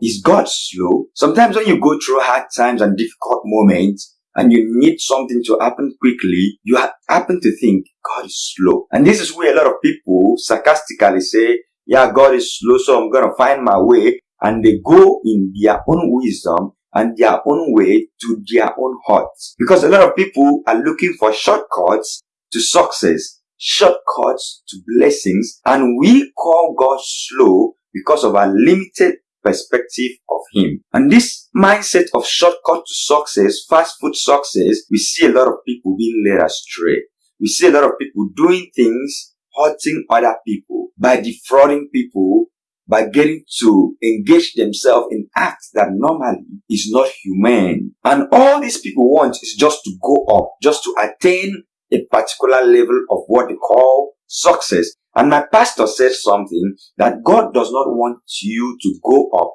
Is God slow? Sometimes when you go through hard times and difficult moments, and you need something to happen quickly, you happen to think God is slow. And this is where a lot of people sarcastically say, yeah, God is slow, so I'm going to find my way. And they go in their own wisdom and their own way to their own hearts. Because a lot of people are looking for shortcuts to success, shortcuts to blessings, and we call God slow because of our limited perspective of Him. And this mindset of shortcut to success, fast food success, we see a lot of people being led astray. We see a lot of people doing things, hurting other people by defrauding people, by getting to engage themselves in acts that normally is not humane. And all these people want is just to go up, just to attain a particular level of what they call success. And my pastor said something that God does not want you to go up,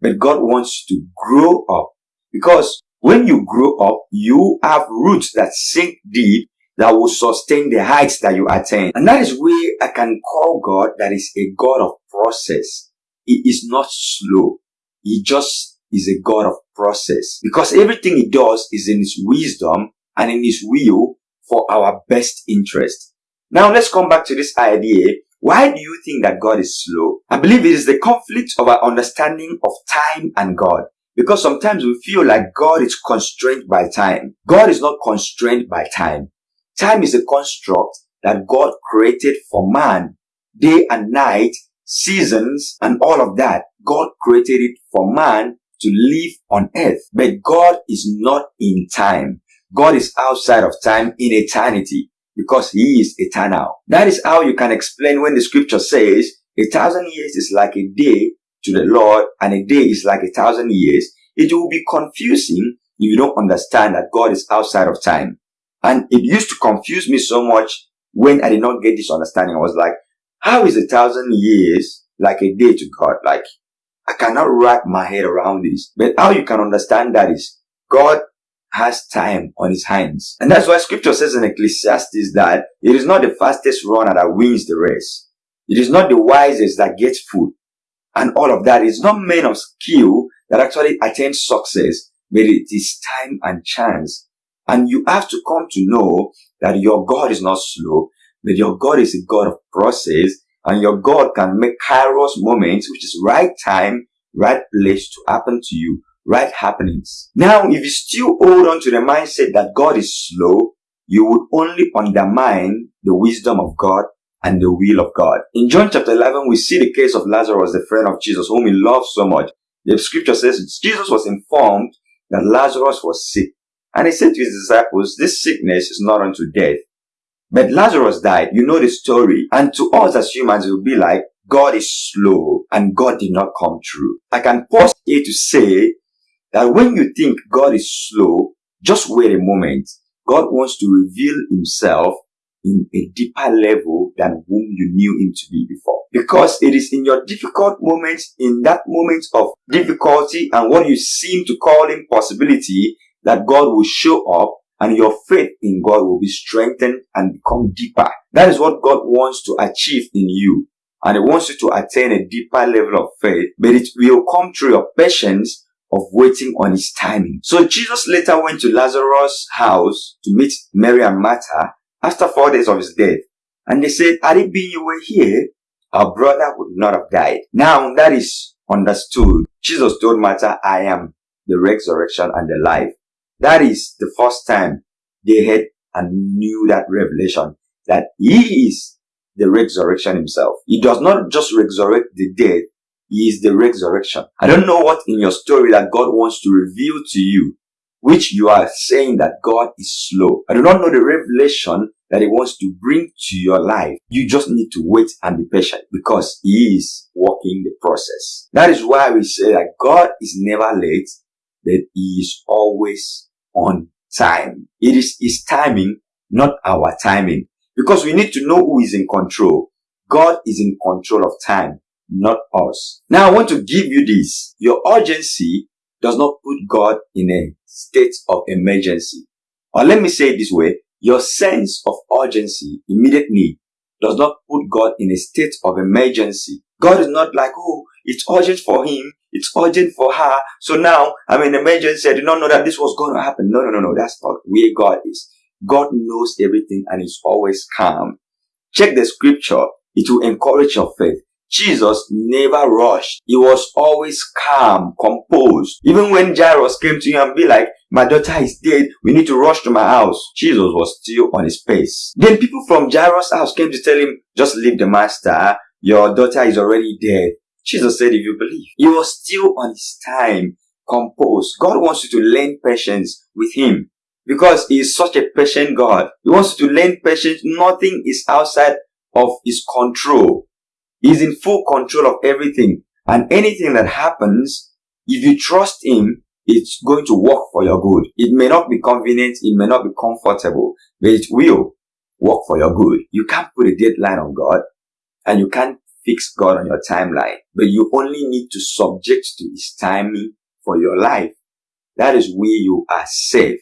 but God wants you to grow up. Because when you grow up, you have roots that sink deep that will sustain the heights that you attain. And that is where I can call God that is a God of process. He is not slow. He just is a God of process. Because everything he does is in his wisdom and in his will for our best interest. Now let's come back to this idea. Why do you think that God is slow? I believe it is the conflict of our understanding of time and God. Because sometimes we feel like God is constrained by time. God is not constrained by time. Time is a construct that God created for man. Day and night, seasons, and all of that. God created it for man to live on earth. But God is not in time. God is outside of time in eternity because he is eternal. That is how you can explain when the scripture says a thousand years is like a day to the Lord and a day is like a thousand years. It will be confusing if you don't understand that God is outside of time. And it used to confuse me so much when I did not get this understanding. I was like, how is a thousand years like a day to God? Like, I cannot wrap my head around this. But how you can understand that is God has time on his hands. And that's why scripture says in Ecclesiastes that it is not the fastest runner that wins the race. It is not the wisest that gets food. And all of that is not men of skill that actually attain success, but it is time and chance. And you have to come to know that your God is not slow, but your God is a God of process, and your God can make kairos moments, which is right time, right place to happen to you right happenings. Now, if you still hold on to the mindset that God is slow, you would only undermine the wisdom of God and the will of God. In John chapter 11, we see the case of Lazarus, the friend of Jesus, whom he loved so much. The scripture says Jesus was informed that Lazarus was sick. And he said to his disciples, this sickness is not unto death. But Lazarus died. You know the story. And to us as humans, it will be like, God is slow and God did not come true. I can pause here to say that when you think God is slow, just wait a moment. God wants to reveal himself in a deeper level than whom you knew him to be before. Because it is in your difficult moments, in that moment of difficulty and what you seem to call impossibility, that God will show up and your faith in God will be strengthened and become deeper. That is what God wants to achieve in you. And He wants you to attain a deeper level of faith, but it will come through your patience of waiting on his timing. So Jesus later went to Lazarus' house to meet Mary and Martha after four days of his death. And they said, had it been you were here, our brother would not have died. Now that is understood. Jesus told Martha, I am the resurrection and the life. That is the first time they had and knew that revelation that he is the resurrection himself. He does not just resurrect the dead, is the resurrection. I don't know what in your story that God wants to reveal to you, which you are saying that God is slow. I do not know the revelation that He wants to bring to your life. You just need to wait and be patient because He is working the process. That is why we say that God is never late, that He is always on time. It is His timing, not our timing. Because we need to know who is in control. God is in control of time not us. Now I want to give you this. Your urgency does not put God in a state of emergency. Or let me say it this way. Your sense of urgency, immediate need, does not put God in a state of emergency. God is not like, oh, it's urgent for him It's urgent for her. So now I'm in emergency. I did not know that this was going to happen. No, no, no, no. That's not where God is. God knows everything and is always calm. Check the scripture. It will encourage your faith. Jesus never rushed. He was always calm, composed. Even when Jairus came to him and be like, my daughter is dead. We need to rush to my house. Jesus was still on his pace. Then people from Jairus' house came to tell him, just leave the master. Your daughter is already dead. Jesus said, if you believe. He was still on his time, composed. God wants you to learn patience with him because he is such a patient God. He wants you to learn patience. Nothing is outside of his control. He's in full control of everything. And anything that happens, if you trust him, it's going to work for your good. It may not be convenient, it may not be comfortable, but it will work for your good. You can't put a deadline on God and you can't fix God on your timeline, but you only need to subject to his timing for your life. That is where you are safe.